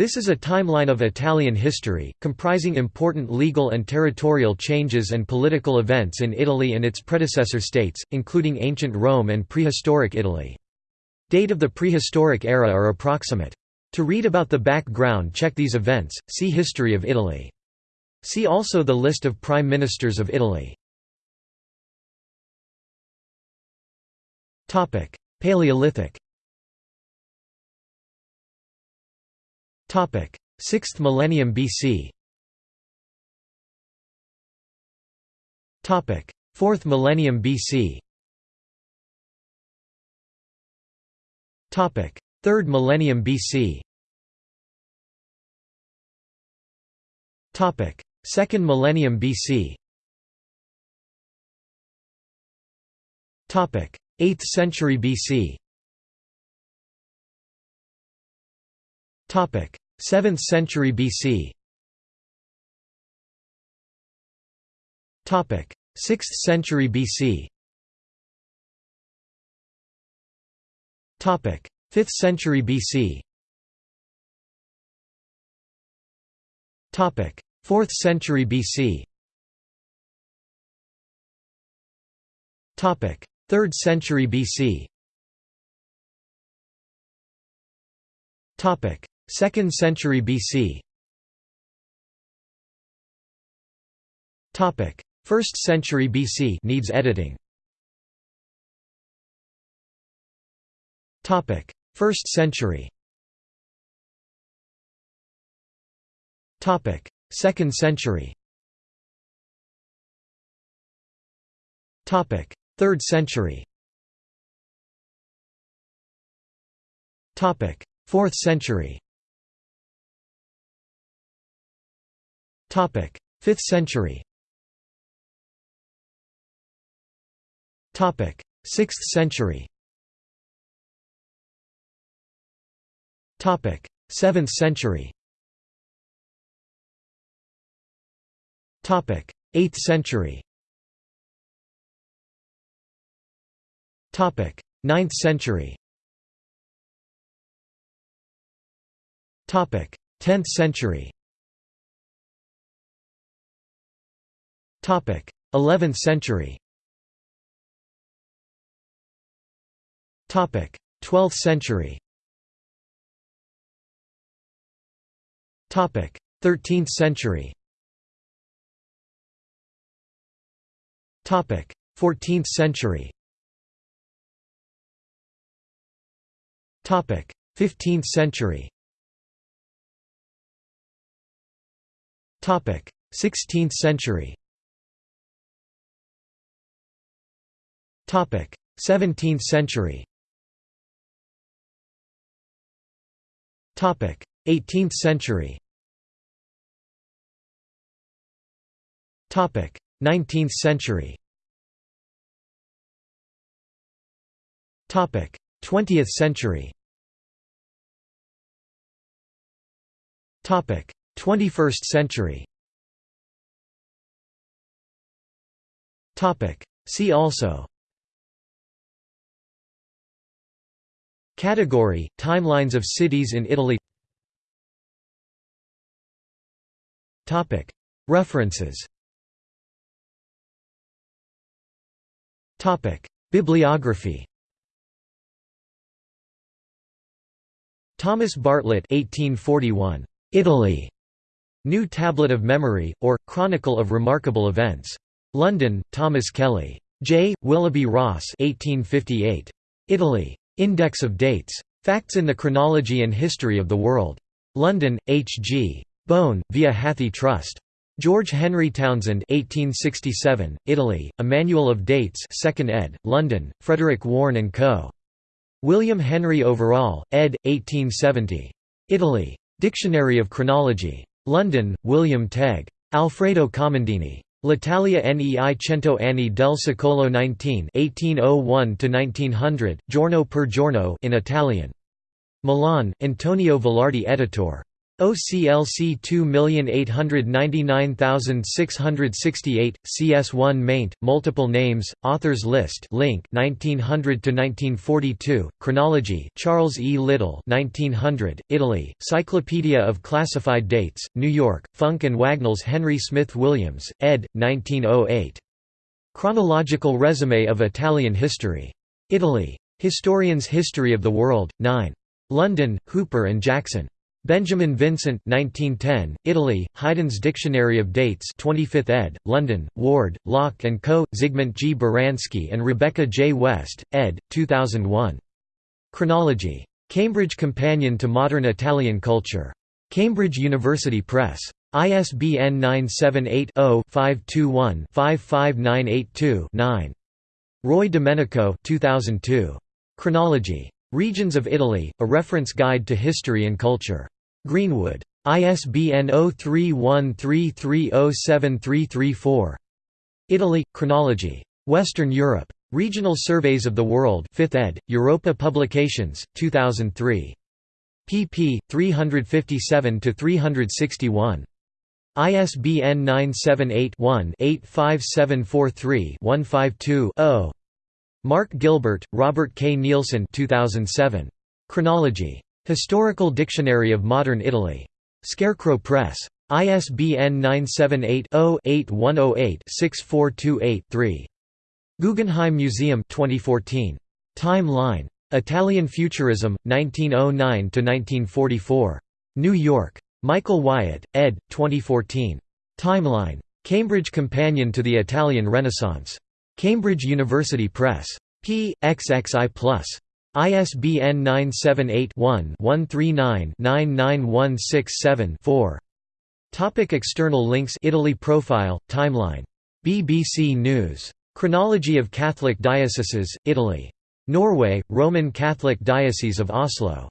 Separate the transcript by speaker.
Speaker 1: This is a timeline of Italian history, comprising important legal and territorial changes and political events in Italy and its predecessor states, including ancient Rome and prehistoric Italy. Date of the prehistoric era are approximate. To read about the background check these events, see History of Italy. See also the list of Prime Ministers of Italy. Paleolithic 6th millennium BC. Topic: 4th millennium BC. Topic: 3rd millennium BC. Topic: 2nd millennium BC. Topic: 8th century BC. 7th century BC. Topic: 6th century BC. Topic: 5th century BC. Topic: 4th century BC. Topic: 3rd century BC. Topic: 2nd century BC. Topic: 1st century BC needs editing. Topic: 1st century. Topic: 2nd century. Topic: 3rd century. Topic: 4th century. 5th century. Topic: 6th century. Topic: 7th century. Topic: 8th century. Topic: 9th century. Topic: 10th century. 11th century. Topic: 12th century. Topic: 13th century. Topic: 14th century. Topic: 15th century. Topic: 16th century. 17th century. Topic: 18th century. Topic: 19th century. Topic: 20th century. Topic: 21st century. Topic: See also Category: Timelines of cities in Italy. Topic: References. Topic: Bibliography. Thomas Bartlett 1841. Italy. New Tablet of Memory, or, Chronicle of Remarkable Events. London, Thomas Kelly. J. Willoughby Rosse 1858. Italy. Index of Dates. Facts in the Chronology and History of the World. London, H. G. Bohn, via Hathi Trust. George Henry Townsend 1867, Italy, A Manual of Dates 2nd ed., London, Frederick Warne & Co. William Henry Overall, ed. 1870. Italy. Dictionary of Chronology. London, William Tegg. Alfredo Comandini. L'Italia nei cento anni del secolo 19 (1801–1900), giorno per giorno in Italian. Milan, Antonio Vallardi editor. OCLC 2899668, CS1 maint, multiple names, authors list link 1900 to 1942, chronology Charles E. Little 1900, Italy, Cyclopedia of Classified Dates, New York, Funk and Wagnalls Henry Smith Williams, ed. 1908. Chronological Resume of Italian History. Italy. Historian's History of the World, 9. London, Hooper and Jackson. Benjamin Vincent 1910, Italy, Haydn's Dictionary of Dates 25th ed., London, Ward, Lock & Co., Zygmunt G. Baranski and Rebecca J. West, ed., 2001. Chronology. Cambridge Companion to Modern Italian Culture. Cambridge University Press. ISBN 978 0 521 55982 9. Roy Domenico 2002. Chronology. Regions of Italy, A Reference Guide to History and Culture. Greenwood. ISBN 0313307334. Italy, Chronology. Western Europe. Regional Surveys of the World 5th ed., Europa Publications, 2003. pp. 357–361. ISBN 978 one 85743 152 0 Mark Gilbert, Robert K. Nilsson 2007. Chronology. Historical Dictionary of Modern Italy. Scarecrow Press. ISBN 978-0-8108-6428-3. Guggenheim Museum 2014. Time Line. Italian Futurism, 1909–1944. New York. Michael Wyatt, ed. 2014. Timeline. Cambridge Companion to the Italian Renaissance. Cambridge University Press. p. XXI+. ISBN 978-1-139-99167-4. Topic external links Italy Profile, Timeline. BBC News. Chronology of Catholic Dioceses, Italy. Norway, Roman Catholic Diocese of Oslo